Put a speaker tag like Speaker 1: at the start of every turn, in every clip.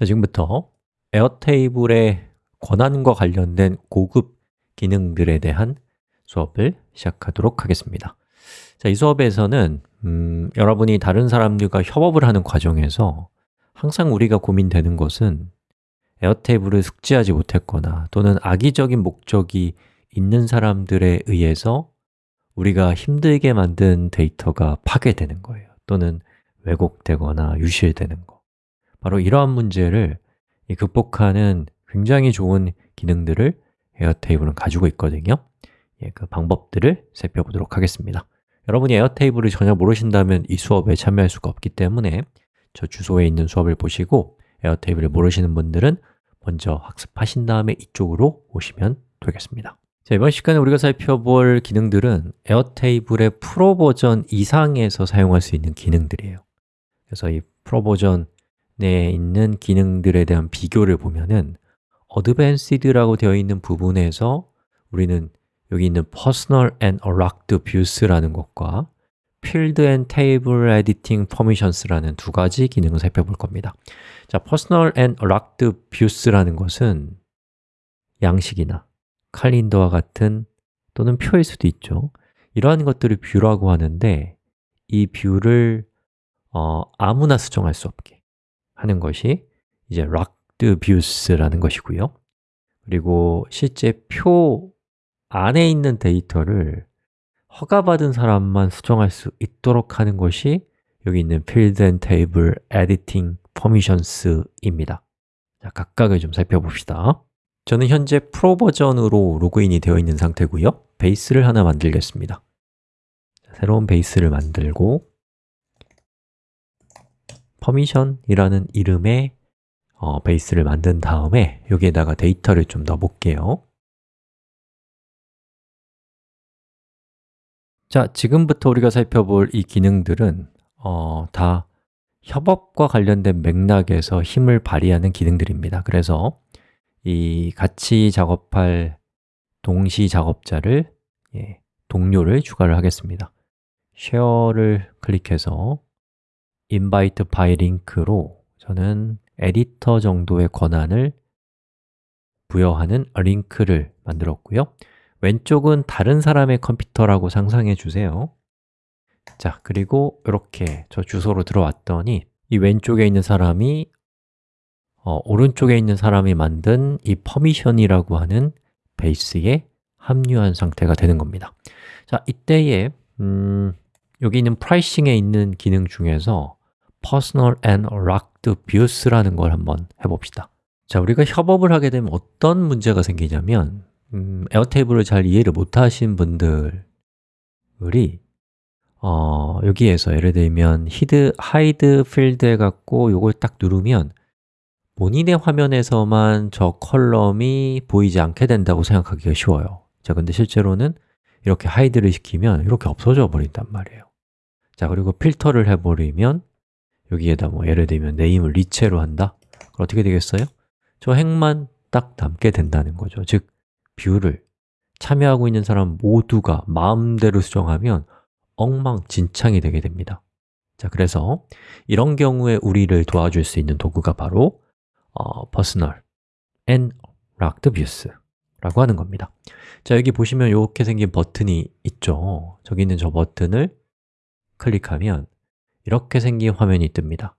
Speaker 1: 자, 지금부터 에어테이블의 권한과 관련된 고급 기능들에 대한 수업을 시작하도록 하겠습니다. 자, 이 수업에서는 음, 여러분이 다른 사람들과 협업을 하는 과정에서 항상 우리가 고민되는 것은 에어테이블을 숙지하지 못했거나 또는 악의적인 목적이 있는 사람들에 의해서 우리가 힘들게 만든 데이터가 파괴되는 거예요. 또는 왜곡되거나 유실되는 거 바로 이러한 문제를 극복하는 굉장히 좋은 기능들을 에어테이블은 가지고 있거든요. 예, 그 방법들을 살펴보도록 하겠습니다. 여러분이 에어테이블을 전혀 모르신다면 이 수업에 참여할 수가 없기 때문에 저 주소에 있는 수업을 보시고 에어테이블을 모르시는 분들은 먼저 학습하신 다음에 이쪽으로 오시면 되겠습니다. 자, 이번 시간에 우리가 살펴볼 기능들은 에어테이블의 프로 버전 이상에서 사용할 수 있는 기능들이에요. 그래서 이 프로 버전 에 있는 기능들에 대한 비교를 보면은 어드밴시드라고 되어 있는 부분에서 우리는 여기 있는 Personal and Locked Views라는 것과 Field and Table Editing Permissions라는 두 가지 기능을 살펴볼 겁니다. 자, Personal and Locked Views라는 것은 양식이나 칼린더와 같은 또는 표일 수도 있죠. 이러한 것들을 view라고 하는데 이 view를 어, 아무나 수정할 수 없게 하는 것이 이제 Locked Views라는 것이고요. 그리고 실제 표 안에 있는 데이터를 허가받은 사람만 수정할 수 있도록 하는 것이 여기 있는 Field and Table Editing Permissions입니다. 자, 각각을 좀 살펴봅시다. 저는 현재 프로 버전으로 로그인이 되어 있는 상태고요. 베이스를 하나 만들겠습니다. 새로운 베이스를 만들고 permission이라는 이름의 어, 베이스를 만든 다음에 여기에다가 데이터를 좀 넣어볼게요. 자, 지금부터 우리가 살펴볼 이 기능들은 어, 다 협업과 관련된 맥락에서 힘을 발휘하는 기능들입니다. 그래서 이 같이 작업할 동시 작업자를 예, 동료를 추가를 하겠습니다. 쉐어를 클릭해서 invite by link로 저는 에디터 정도의 권한을 부여하는 링크를 만들었고요. 왼쪽은 다른 사람의 컴퓨터라고 상상해 주세요. 자, 그리고 이렇게 저 주소로 들어왔더니 이 왼쪽에 있는 사람이 어, 오른쪽에 있는 사람이 만든 이 permission이라고 하는 베이스에 합류한 상태가 되는 겁니다. 자, 이때에 음, 여기 있는 pricing에 있는 기능 중에서 Personal and Locked Views라는 걸 한번 해봅시다. 자, 우리가 협업을 하게 되면 어떤 문제가 생기냐면 음, Airtable을 잘 이해를 못하신 분들이 어, 여기에서 예를 들면 hide, hide field 해갖고 이걸 딱 누르면 본인의 화면에서만 저 column이 보이지 않게 된다고 생각하기가 쉬워요. 자, 근데 실제로는 이렇게 hide를 시키면 이렇게 없어져 버린단 말이에요. 자, 그리고 필터를 해버리면 여기에다 뭐 예를 들면 name을 리체로 한다? 그럼 어떻게 되겠어요? 저 행만 딱 남게 된다는 거죠 즉, view를 참여하고 있는 사람 모두가 마음대로 수정하면 엉망진창이 되게 됩니다 자, 그래서 이런 경우에 우리를 도와줄 수 있는 도구가 바로 어, Personal and Locked Views 라고 하는 겁니다 자, 여기 보시면 이렇게 생긴 버튼이 있죠 저기 있는 저 버튼을 클릭하면 이렇게 생긴 화면이 뜹니다.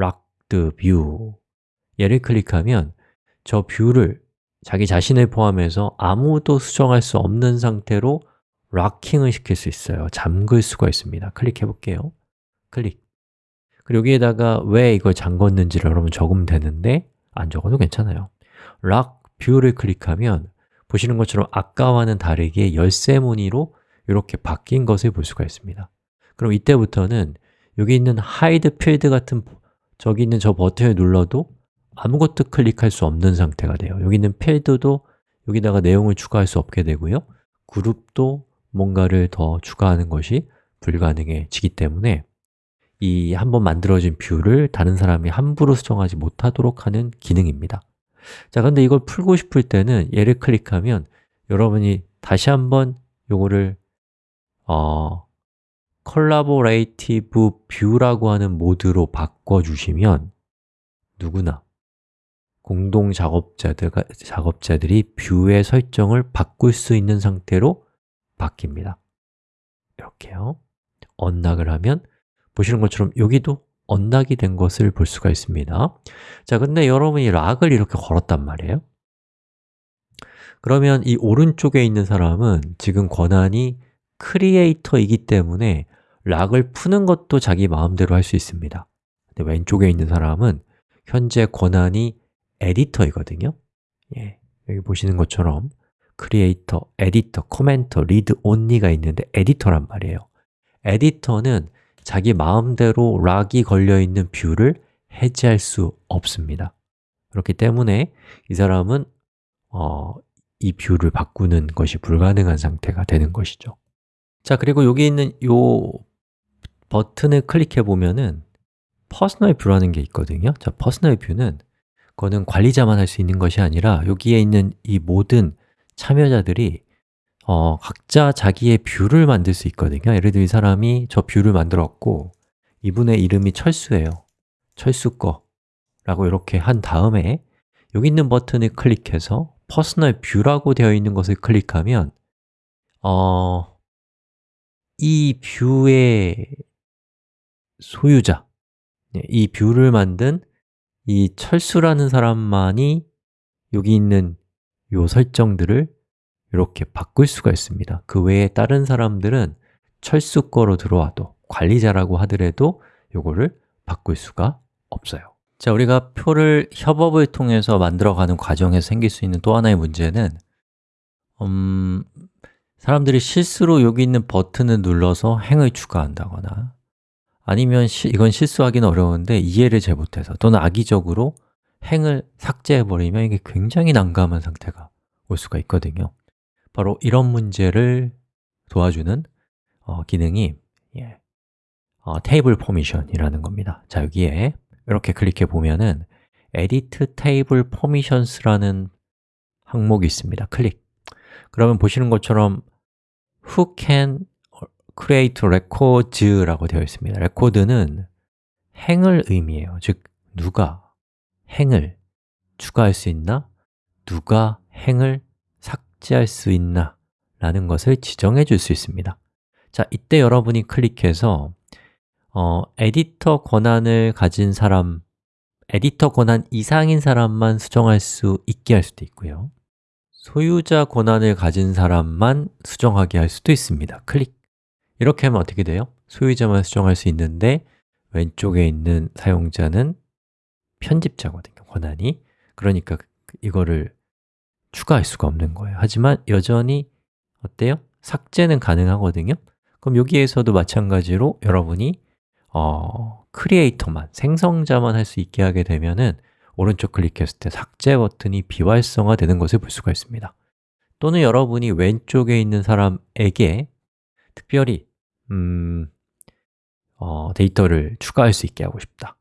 Speaker 1: Locked View. 얘를 클릭하면 저 view를 자기 자신을 포함해서 아무도 수정할 수 없는 상태로 locking을 시킬 수 있어요. 잠글 수가 있습니다. 클릭해 볼게요. 클릭. 그리고 여기에다가 왜 이걸 잠궜는지를 여러분 적으면 되는데 안 적어도 괜찮아요. lock view를 클릭하면 보시는 것처럼 아까와는 다르게 열쇠 무늬로 이렇게 바뀐 것을 볼 수가 있습니다. 그럼 이때부터는 여기 있는 hide field 같은 저기 있는 저 버튼을 눌러도 아무것도 클릭할 수 없는 상태가 돼요. 여기 있는 필드도 여기다가 내용을 추가할 수 없게 되고요. 그룹도 뭔가를 더 추가하는 것이 불가능해지기 때문에 이 한번 만들어진 view를 다른 사람이 함부로 수정하지 못하도록 하는 기능입니다. 자, 근데 이걸 풀고 싶을 때는 얘를 클릭하면 여러분이 다시 한번 요거를 어, collaborative view라고 하는 모드로 바꿔주시면 누구나 공동 작업자들, 작업자들이 view의 설정을 바꿀 수 있는 상태로 바뀝니다. 이렇게요. unlock을 하면 보시는 것처럼 여기도 unlock이 된 것을 볼 수가 있습니다. 자, 근데 여러분이 lock을 이렇게 걸었단 말이에요. 그러면 이 오른쪽에 있는 사람은 지금 권한이 creator이기 때문에 lock을 푸는 것도 자기 마음대로 할 수 있습니다. 근데 왼쪽에 있는 사람은 현재 권한이 에디터이거든요. 예, 여기 보시는 것처럼 크리에이터, 에디터, commenter, read only가 있는데 에디터란 말이에요. 에디터는 자기 마음대로 lock이 걸려있는 view를 해제할 수 없습니다. 그렇기 때문에 이 사람은 어, 이 view를 바꾸는 것이 불가능한 상태가 되는 것이죠 자, 그리고 여기 있는 이 버튼을 클릭해 보면은 personal view라는 게 있거든요. 자, personal view는 그거는 관리자만 할 수 있는 것이 아니라 여기에 있는 이 모든 참여자들이 어, 각자 자기의 view를 만들 수 있거든요. 예를 들어 이 사람이 저 view를 만들었고 이분의 이름이 철수예요. 철수 거 라고 이렇게 한 다음에 여기 있는 버튼을 클릭해서 personal view라고 되어 있는 것을 클릭하면 어, 이 view의 소유자, 네, 이 view를 만든 이 철수라는 사람만이 여기 있는 요 설정들을 이렇게 바꿀 수가 있습니다. 그 외에 다른 사람들은 철수 거로 들어와도 관리자라고 하더라도 요거를 바꿀 수가 없어요. 자, 우리가 표를 협업을 통해서 만들어가는 과정에서 생길 수 있는 또 하나의 문제는 음, 사람들이 실수로 여기 있는 버튼을 눌러서 행을 추가한다거나 아니면 시, 이건 실수하기는 어려운데 이해를 잘 못해서 또는 악의적으로 행을 삭제해버리면 이게 굉장히 난감한 상태가 올 수가 있거든요. 바로 이런 문제를 도와주는 어, 기능이 예, 어, table permission이라는 겁니다. 자, 여기에 이렇게 클릭해 보면은 Edit Table Permissions라는 항목이 있습니다. 클릭. 그러면 보시는 것처럼 Who can create records라고 되어 있습니다 레코드는 행을 의미해요 즉, 누가 행을 추가할 수 있나? 누가 행을 삭제할 수 있나? 라는 것을 지정해 줄 수 있습니다 자, 이때 여러분이 클릭해서 어, 에디터 권한을 가진 사람, 에디터 권한 이상인 사람만 수정할 수 있게 할 수도 있고요 소유자 권한을 가진 사람만 수정하게 할 수도 있습니다. 클릭. 이렇게 하면 어떻게 돼요? 소유자만 수정할 수 있는데 왼쪽에 있는 사용자는 편집자거든요, 권한이. 그러니까 이거를 추가할 수가 없는 거예요. 하지만 여전히 어때요? 삭제는 가능하거든요. 그럼 여기에서도 마찬가지로 여러분이 어, 크리에이터만, 생성자만 할 수 있게 하게 되면은 오른쪽 클릭했을 때 삭제 버튼이 비활성화 되는 것을 볼 수가 있습니다. 또는 여러분이 왼쪽에 있는 사람에게 특별히 음, 어, 데이터를 추가할 수 있게 하고 싶다.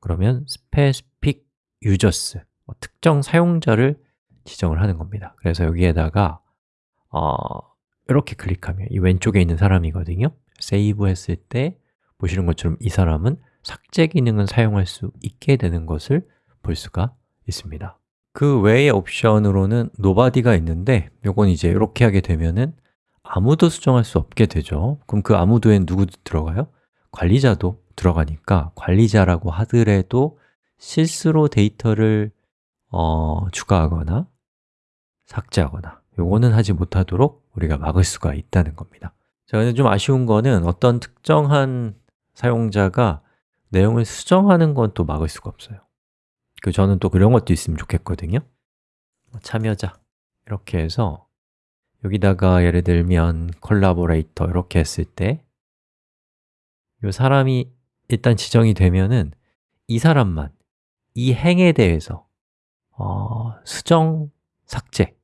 Speaker 1: 그러면 specific users, 어, 특정 사용자를 지정을 하는 겁니다. 그래서 여기에다가 어, 이렇게 클릭하면 이 왼쪽에 있는 사람이거든요. 세이브 했을 때 보시는 것처럼 이 사람은 삭제 기능을 사용할 수 있게 되는 것을 볼 수가 있습니다. 그 외의 옵션으로는 nobody가 있는데 요건 이제 이렇게 하게 되면은 아무도 수정할 수 없게 되죠. 그럼 그 아무도엔 누구 들어가요? 관리자도 들어가니까 관리자라고 하더라도 실수로 데이터를 어, 추가하거나 삭제하거나 요거는 하지 못하도록 우리가 막을 수가 있다는 겁니다. 자, 근데 좀 아쉬운 거는 어떤 특정한 사용자가 내용을 수정하는 건 또 막을 수가 없어요 그 저는 또 그런 것도 있으면 좋겠거든요. 뭐 참여자 이렇게 해서 여기다가 예를 들면 콜라보레이터 이렇게 했을 때 이 사람이 일단 지정이 되면은 이 사람만 이 행에 대해서 어, 수정, 삭제를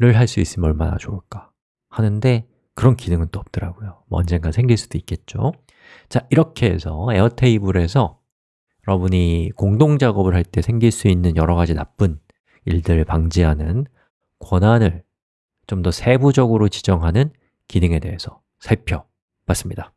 Speaker 1: 할 수 있으면 얼마나 좋을까 하는데 그런 기능은 또 없더라고요. 뭐 언젠가 생길 수도 있겠죠. 자, 이렇게 해서 에어테이블에서 여러분이 공동 작업을 할 때 생길 수 있는 여러 가지 나쁜 일들을 방지하는 권한을 좀 더 세부적으로 지정하는 기능에 대해서 살펴봤습니다